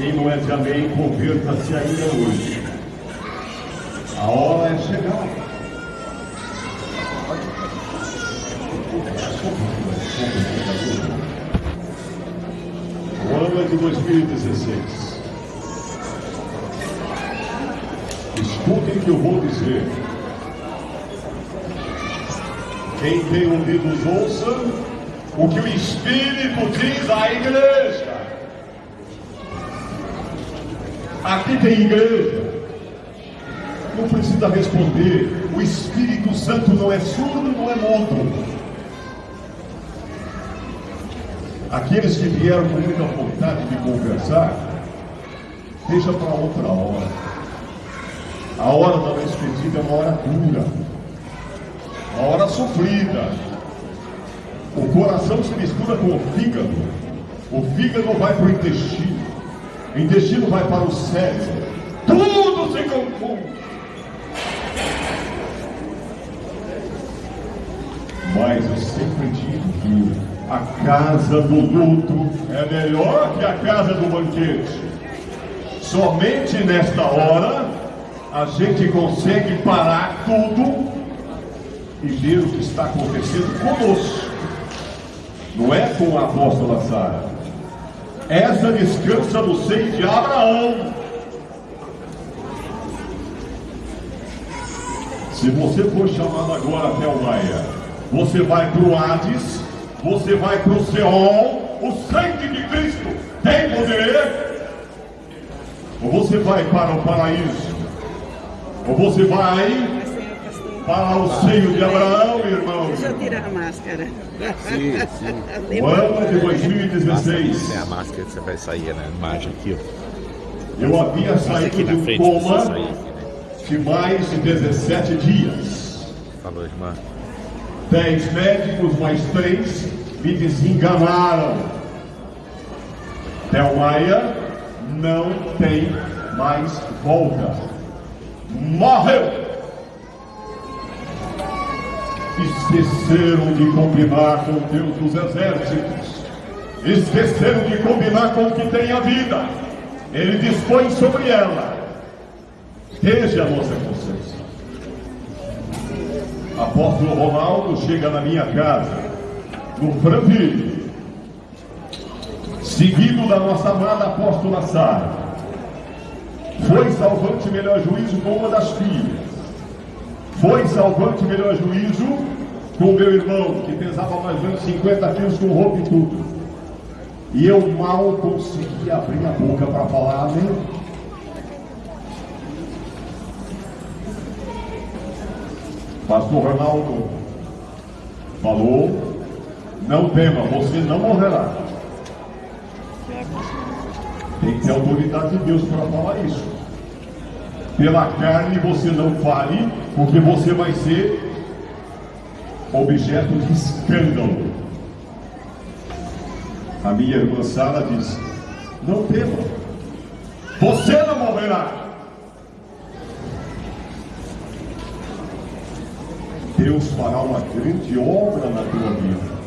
Quem não é de amém, converta-se ainda hoje. A hora é chegar. O ano é de 2016. Escutem o que eu vou dizer. Quem tem ouvidos, ouça o que o Espírito diz à igreja. Aqui tem igreja. Não precisa responder. O Espírito Santo não é surdo, não é mudo. Aqueles que vieram com muita vontade de conversar, deixa para outra hora. A hora da despedida é uma hora dura, uma hora sofrida. O coração se mistura com o fígado, o fígado vai para o intestino, o intestino vai para o cérebro, tudo se confunde. Mas eu sempre digo que a casa do luto é melhor que a casa do banquete. Somente nesta hora a gente consegue parar tudo e ver o que está acontecendo conosco. Não é com a apóstola Sara. Essa descansa no seio de Abraão. Se você for chamado agora até o Maia, você vai para o Hades, você vai para o Seol, o sangue de Cristo tem poder, ou você vai para o paraíso, ou você vai para o seio de Abraão, irmão. Deixa eu tirar a máscara. Sim, sim. O ano de 2016. É a máscara que você vai sair na imagem aqui, ó. Eu havia saído de um coma sair né? de mais de 17 dias. Falou, irmã. Dez médicos, mais três, me desenganaram. Maia não tem mais volta. Morreu! Esqueceram de combinar com Deus dos exércitos. Esqueceram de combinar com o que tem a vida. Ele dispõe sobre ela. Desde a nossa consciência. Apóstolo Ronaldo chega na minha casa, no Franville, seguido da nossa amada apóstola Sara. Foi salvante melhor juízo com uma das filhas. Foi salvante melhor juízo com meu irmão, que pesava mais ou menos 50 quilos com roupa e tudo. E eu mal consegui abrir a boca para falar amém. Pastor Ronaldo falou: não tema, você não morrerá. Tem que ter autoridade de Deus para falar isso. Pela carne você não fale, porque você vai ser objeto de escândalo. A minha irmã Sara diz: Não tema, você não morrerá. Deus fará uma grande obra na tua vida.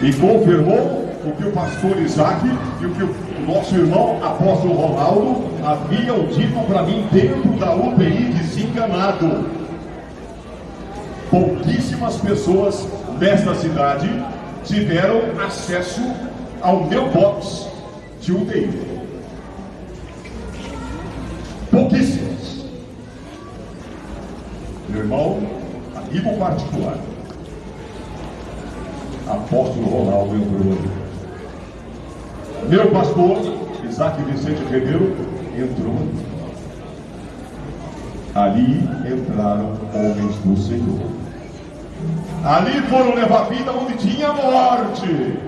E confirmou o que o pastor Isaac e o que o nosso irmão apóstolo Ronaldo haviam dito para mim dentro da UTI desenganado. Pouquíssimas pessoas nesta cidade tiveram acesso ao meu box de UTI. Pouquíssimas. Meu irmão, amigo particular, apóstolo Ronaldo entrou. Meu pastor, Isaac Vicente Ribeiro, entrou ali. Entraram homens do Senhor. Ali foram levar vida onde tinha morte.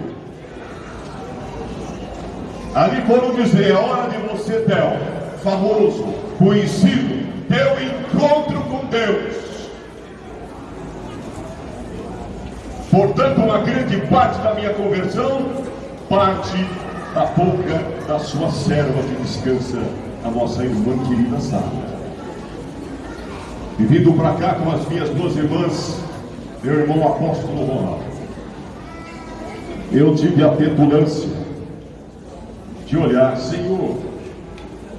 Ali foram dizer, é hora de você, Theo, famoso, conhecido, teu encontro com Deus. Portanto, uma grande parte da minha conversão parte da boca da sua serva que descansa a nossa irmã querida Sara. E vindo para cá com as minhas duas irmãs, meu irmão apóstolo Ronaldo, eu tive a petulância de olhar, Senhor,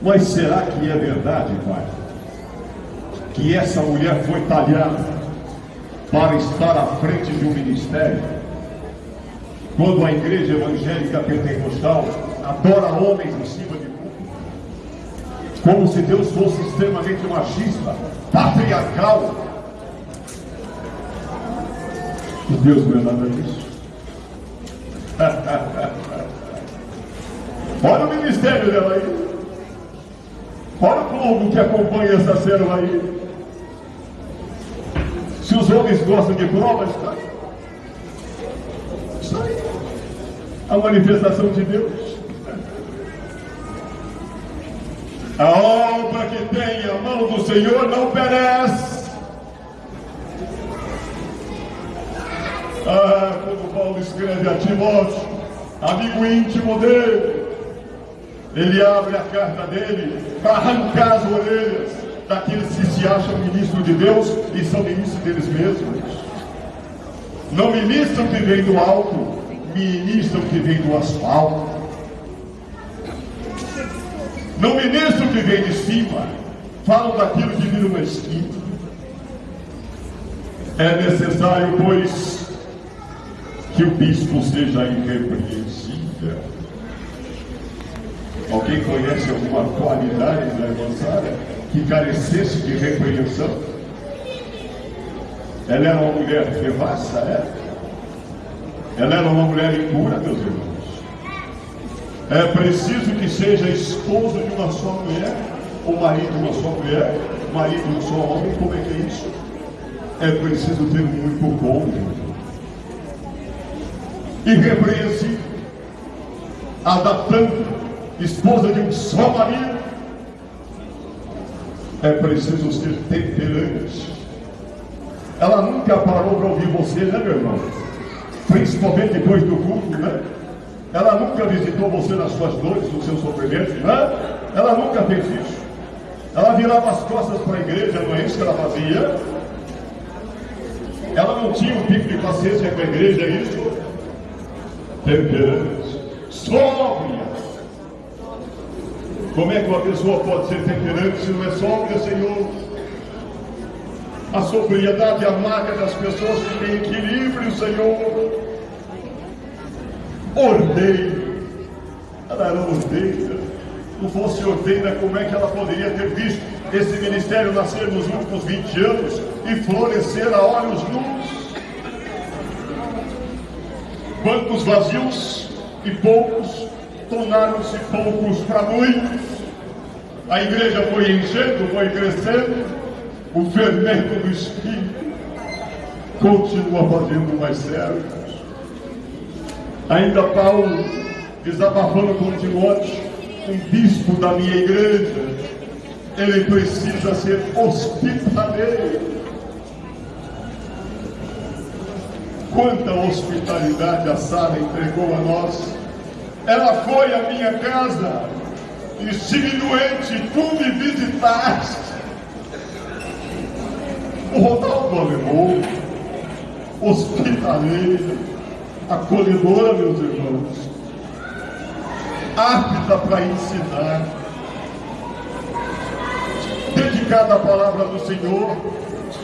mas será que é verdade, Pai? Que essa mulher foi talhada para estar à frente de um ministério? Quando a igreja evangélica pentecostal adora homens em cima de público, como se Deus fosse extremamente machista, patriarcal. E Deus não é nada disso. Olha o ministério dela aí. Olha o povo que acompanha essa célula aí. Se os homens gostam de provas, está aí. Está aí. A manifestação de Deus. A obra que tem a mão do Senhor não perece. Ah, como Paulo escreve a Timóteo, amigo íntimo dele, ele abre a carta dele para arrancar as orelhas daqueles que se acham ministros de Deus e são ministros deles mesmos. Não ministram que vem do alto, ministram que vem do asfalto. Não ministram que vem de cima, falam daquilo que vira uma esquina. É necessário, pois, que o bispo seja irrepreensível Alguém conhece alguma qualidade da irmã Sara que carecesse de repreensão? Ela era uma mulher devassa, é? Ela era uma mulher impura, meus irmãos. É preciso que seja esposa de uma só mulher, ou marido de uma só mulher, marido de um só homem, como é que é isso? É preciso ter um único cônjuge. Irrepreensível, adaptando esposa de um só marido, é preciso ser temperante. Ela nunca parou para ouvir você, né, meu irmão? Principalmente depois do culto, né? Ela nunca visitou você nas suas dores, nos seus sofrimentos, né? Ela nunca fez isso. Ela virava as costas para a igreja, não é isso que ela fazia? Ela não tinha um pico de paciência com a igreja, é isso? Temperante, sóbria, como é que uma pessoa pode ser temperante se não é sóbria, Senhor? A sobriedade é a marca das pessoas têm equilíbrio, Senhor. Ordeira. Ela era ordeira. Não fosse ordeira, como é que ela poderia ter visto esse ministério nascer nos últimos 20 anos e florescer a olhos nus? Bancos vazios e poucos tornaram-se poucos para muitos. A igreja foi enchendo, foi crescendo, o fermento do Espírito continua fazendo mais servos. Ainda Paulo, desabafando com Timóteo, um bispo da minha igreja, ele precisa ser hospitaleiro. Quanta hospitalidade a Sara entregou a nós. Ela foi à minha casa, estive doente, tu me visitaste. O Ronaldo alemão, hospitaleira, acolhedora, meus irmãos, apta para ensinar, dedicada à palavra do Senhor.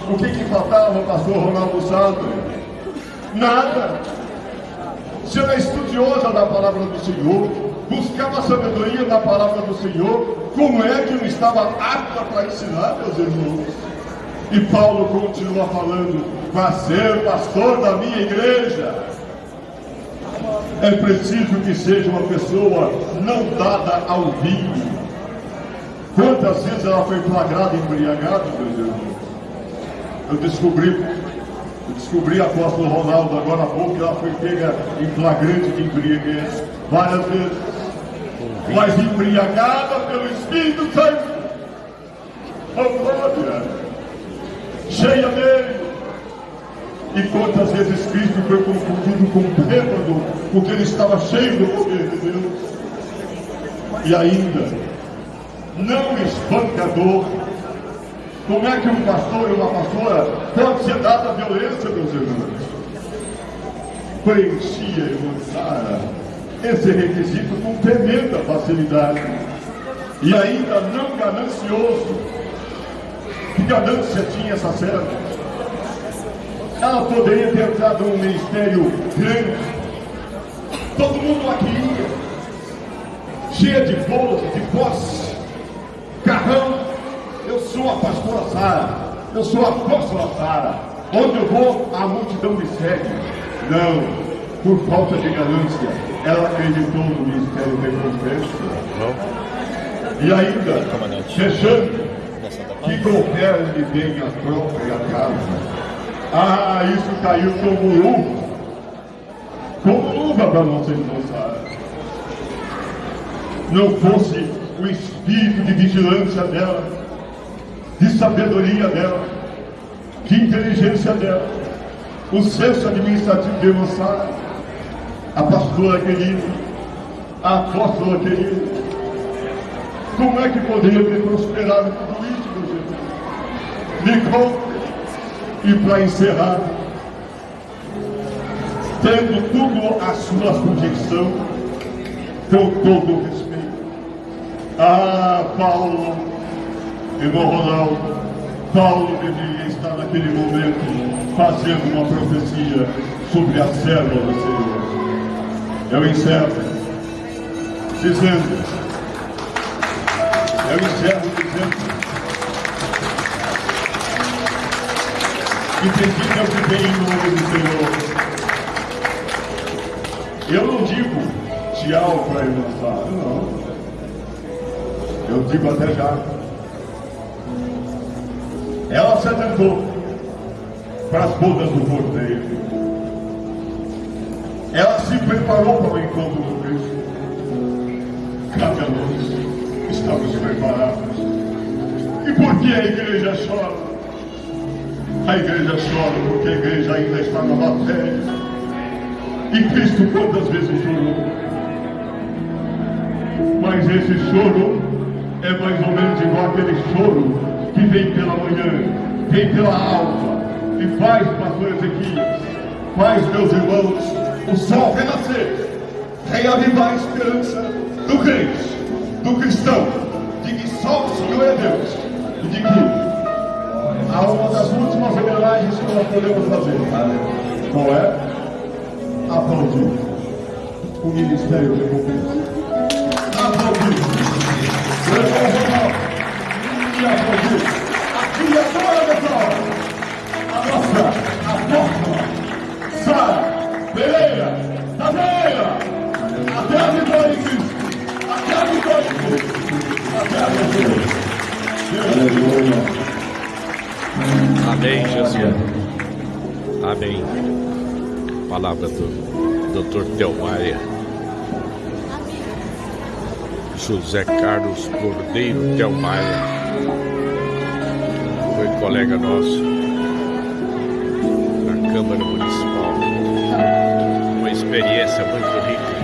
O que, que faltava, pastor Ronaldo Sandro? Nada se ela é estudiosa da palavra do Senhor, buscava a sabedoria da palavra do Senhor, como é que não estava apta para ensinar, meus irmãos? E Paulo continua falando, para ser pastor da minha igreja, é preciso que seja uma pessoa não dada ao vinho. Quantas vezes ela foi flagrada embriagada, meus irmãos? Eu descobri eu descobri a apóstolo Ronaldo agora há pouco que ela foi pega em flagrante de embriaguez várias vezes. Mas embriagada pelo Espírito Santo. Oh, glória! Cheia dele. E quantas vezes Cristo foi confundido com bêbado, porque ele estava cheio do poder de Deus. E ainda, não espancador. Como é que um pastor e uma pastora pode ser dado a violência, meus irmãos? Preenchia irmã Sara esse requisito com tremenda facilidade. E ainda não ganancioso. Que ganância tinha essa serva? Ela poderia ter entrado num ministério grande. Todo mundo aqui ia. Cheia de bolos, de posse, carrão. Eu sou a pastora Sara. Eu sou a apóstola Sara. Onde eu vou, a multidão me segue. Não. Por falta de ganância, ela acreditou no ministério de recompensa. E ainda, fechando, que governe bem a própria casa. Ah, isso caiu como luva. Como luva para nossa irmã Sara. Não fosse o espírito de vigilância dela, de sabedoria dela, de inteligência dela, o senso administrativo de Sara, a pastora querida, a apóstola querida. Como é que poderia ter prosperado tudo isso, conta. E para encerrar, tendo tudo a sua sugestão, com todo o respeito. Ah, Paulo, irmão Ronaldo, Paulo deveria estar naquele momento fazendo uma profecia sobre a serva do Senhor. Eu encerro dizendo, eu encerro dizendo e precisa viver em nome do Senhor. Eu não digo tchau para a irmã Sara, não. Eu digo até já. Ela se atentou para as bodas do cordeiro. Ela se preparou para o encontro do Cristo. Cabe a nós, estamos preparados. E por que a igreja chora? A igreja chora porque a igreja ainda está na matéria. E Cristo quantas vezes chorou? Mas esse choro é mais ou menos igual aquele choro que vem pela manhã, vem pela alma e faz, pastor Ezequiel, faz, meus irmãos, o sol renascer, reavivar a esperança do crente, do cristão, de que só o Senhor é Deus e de que a uma das últimas homenagens que nós podemos fazer. Qual é? Aplaudir o Ministério de Recompensa. Aplaudir. E aplaudir a criadora dessa obra. A nossa apóstola, Sara Pereira da Veia. Até a vitória em Cristo. Até a vitória em Cristo. Até a vitória. Aleluia. Amém, Jesus. Amém. Palavra do Dr. Telmaia. José Carlos Cordeiro Telmaia. Foi colega nosso na Câmara Municipal. Uma experiência muito rica.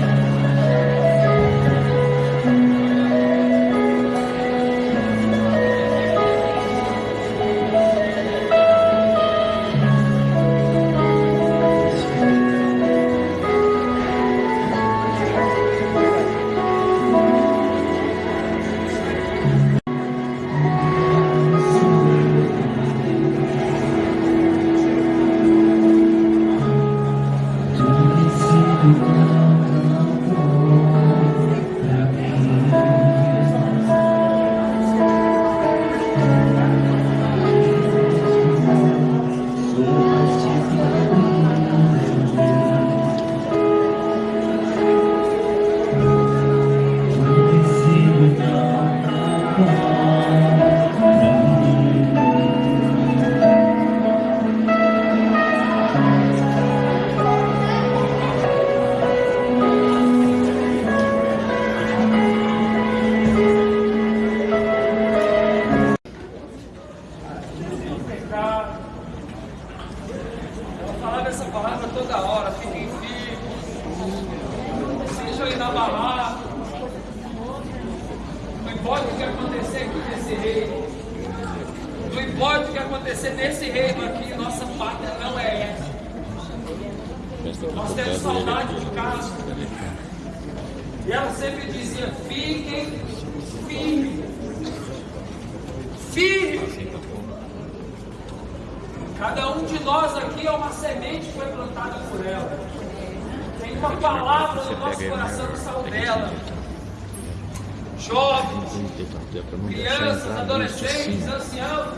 Crianças, adolescentes, anciãos,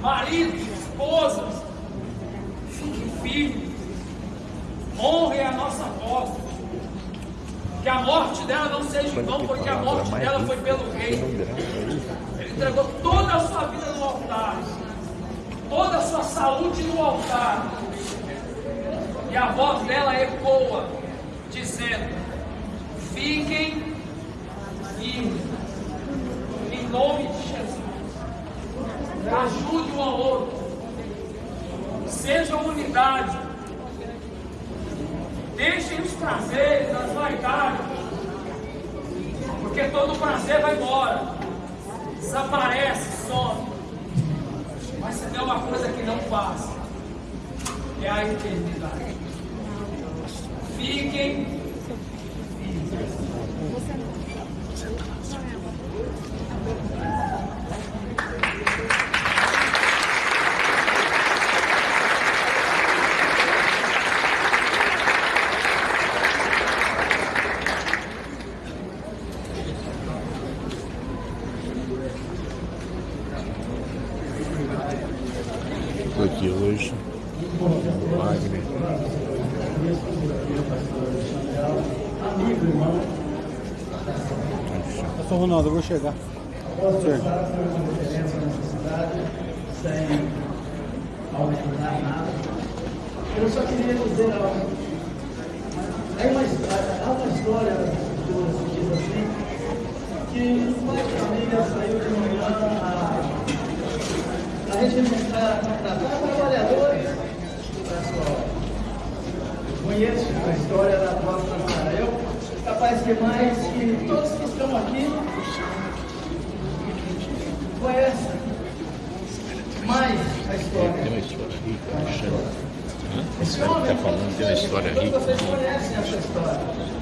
maridos, esposas, fiquem firmes. Honrem a nossa voz. Que a morte dela não seja em vão, porque a morte dela foi pelo rei. Ele entregou toda a sua vida no altar, toda a sua saúde no altar. E a voz dela ecoa, dizendo: Fiquem firmes, nome de Jesus. Ajude um ao outro, seja unidade. Deixem os prazeres, as vaidades, porque todo prazer vai embora, desaparece, some. Mas se tem uma coisa que não passa, é a eternidade. Fiquem Aqui hoje. Wagner. Ronaldo, eu vou chegar. Certo. Eu só queria dizer algo. Há uma, há uma história que diz assim, que um pai de família saiu de manhã a, a regimentar, tratar trabalhadores da sua. Conheço a história da própria Nazaré, capaz que mais que todos que estão aqui conhecem mais a história. Tem uma história rica, chama. Esse Ele homem, está falando, tem uma história todos rica. vocês conhecem essa história.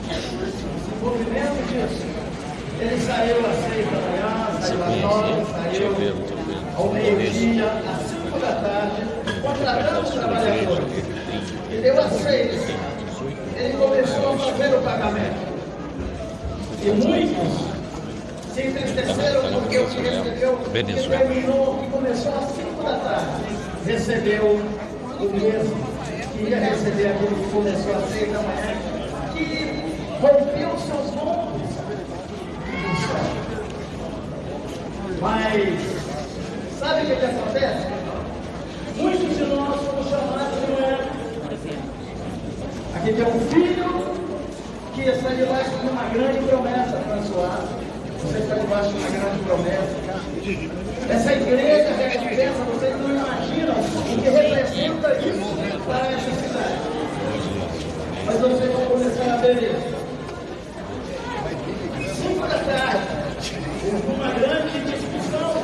O desenvolvimento disso. Ele saiu às seis da manhã, saiu às conhece nove, eu saiu eu ao meio-dia, às cinco da tarde, contratando os trabalhadores. E deu às seis. Ele começou a fazer o pagamento. E muitos se entristeceram porque o que recebeu, que Venezuela. terminou, que começou às cinco da tarde, recebeu o mesmo que ia receber aquele que começou às seis da manhã, que rompeu seus lombos. Mas, sabe o que, que acontece? Muitos de nós fomos chamados de manhã. Aqui tem um filho que está debaixo de uma grande promessa, François. Você está debaixo de uma grande promessa. Essa igreja recompensa, vocês não imaginam o que representa isso para essa cidade. Mas vocês vão começar a ver isso. Cinco da tarde, uma grande discussão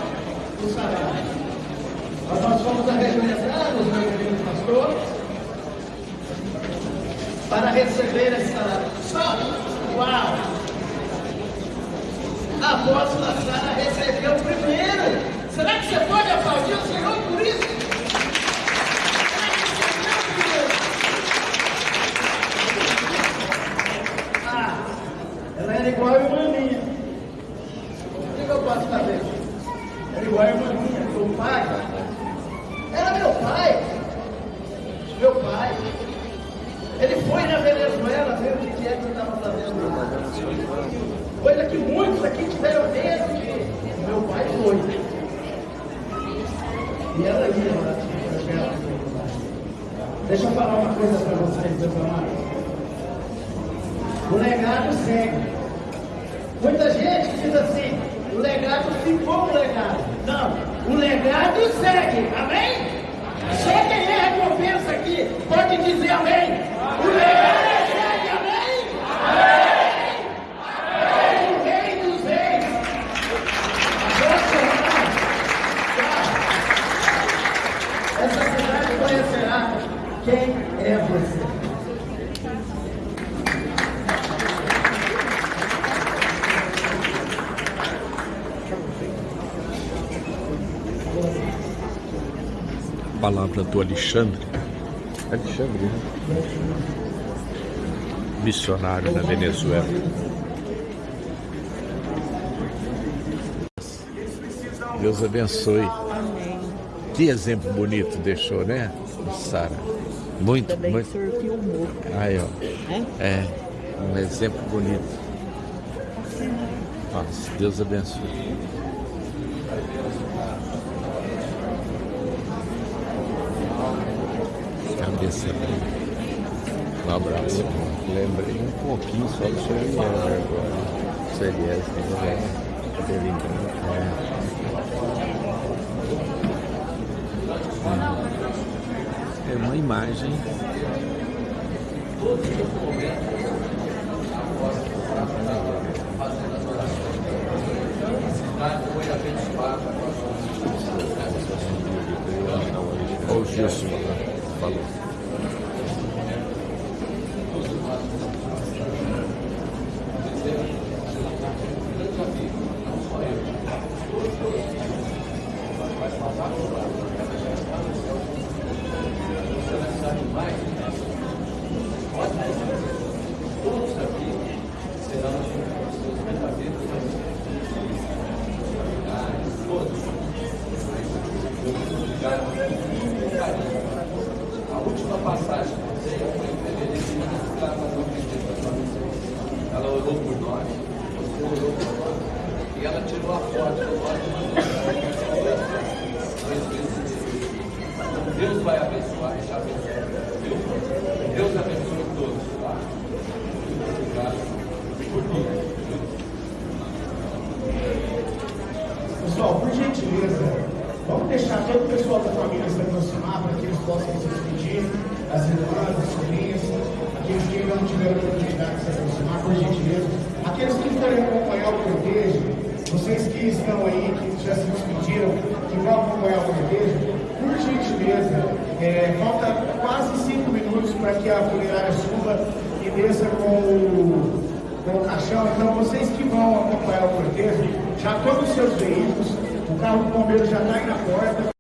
do salário. Mas nós fomos arregimentados, meu querido pastor, para receber salário. Só, uau! A apóstola Sara recebeu primeiro. Será que você pode aplaudir o Senhor por isso? Será que recebeu primeiro? Ah, ela era igual a irmã minha. O que que eu posso fazer? Era igual a irmã minha, meu pai. Era meu pai. Meu pai. Ele foi na Venezuela ver o que que é que eu estava fazendo lá. Coisa que muitos aqui tiveram medo de. Meu pai foi. E ela ia lá. Deixa eu falar uma coisa para vocês, meus amados. O legado segue. Muita gente diz assim, o legado ficou um legado. Não, o legado segue. Amém? Só quem é recompensa aqui pode dizer amém. O legado segue, amém? O Rei dos Reis palavra do Alexandre. Alexandre, né? Missionário na Venezuela. Deus abençoe. Que exemplo bonito deixou, né? Sara. Muito, Também muito. filmou. Aí, ó. né? É, um exemplo bonito. Nossa, Deus abençoe. Cabeça dele. Um abraço. Lembrei um pouquinho só do seu Eliezer agora. Seu Eliezer, né? Cabelinho branco. É. É uma imagem Olha o Gilson falou. Ela orou por nós, orou por nós, e ela tirou a foto do nós. Deus vai abençoar e abençoar. Viu? Deus abençoe todos. Tá? Obrigado por tudo. Pessoal, por gentileza, vamos deixar todo o pessoal da família se aproximar para que eles possam se despedir, as irmãs, as sobrinhas, aqueles que não tiveram oportunidade de se aproximar, por gentileza. Aqueles que forem acompanhar o cortejo, vocês que estão aí, que já se despediram, que vão acompanhar o cortejo, por gentileza, é, falta quase cinco minutos para que a funerária suba e desça com o com o caixão. Então, vocês que vão acompanhar o cortejo, já tomem os seus veículos, o carro do bombeiro já está aí na porta.